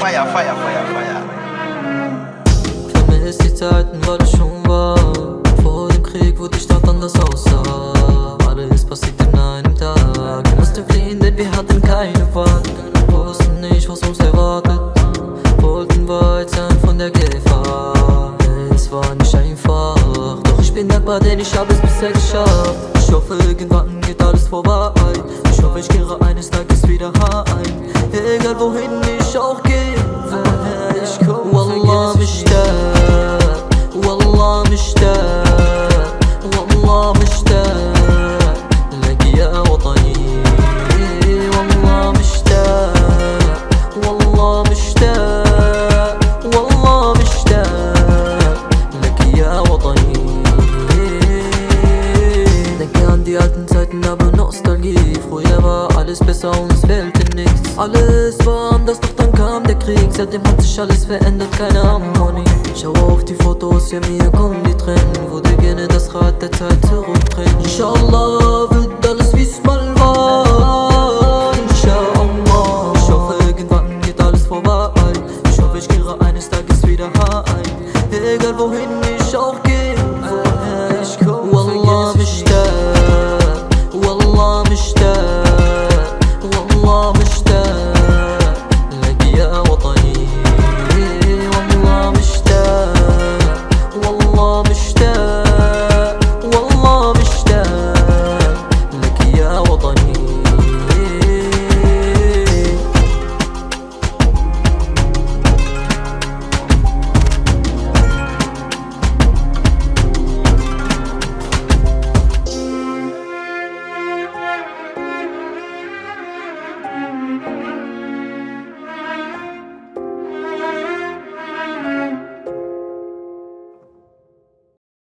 Feier, Feier, Feier, Feier. Vermisst die Zeiten, weil ich schon war. Vor dem Krieg, wo die Stadt anders aussah. Alles passiert in einem Tag. Wir mussten fliehen, denn wir hatten keine Wahl. Wussten nicht, was uns erwartet. Wollten weit sein von der Gefahr. Es war nicht einfach. Doch ich bin dankbar, denn ich hab es bisher geschafft. Ich hoffe, irgendwann geht alles vorbei. Ich hoffe, ich kehre eines Tages wieder heim. Egal wohin ich auch gehe, وطني Denke an die alten Zeiten, aber Nostalgie. Früher war alles besser und es fehlte nichts Alles war anders, doch dann kam der Krieg. Seitdem hat sich alles verändert, keine Harmonie. Schau auf die Fotos, ja mir kommen die Tränen. Würde gerne das Rad der Zeit zurückdrehen. Inshallah wird alles wie's mal war. Inshallah Ich hoffe irgendwann geht alles vorbei. Ich hoffe ich kehre eines Tages wieder heim. Egal wohin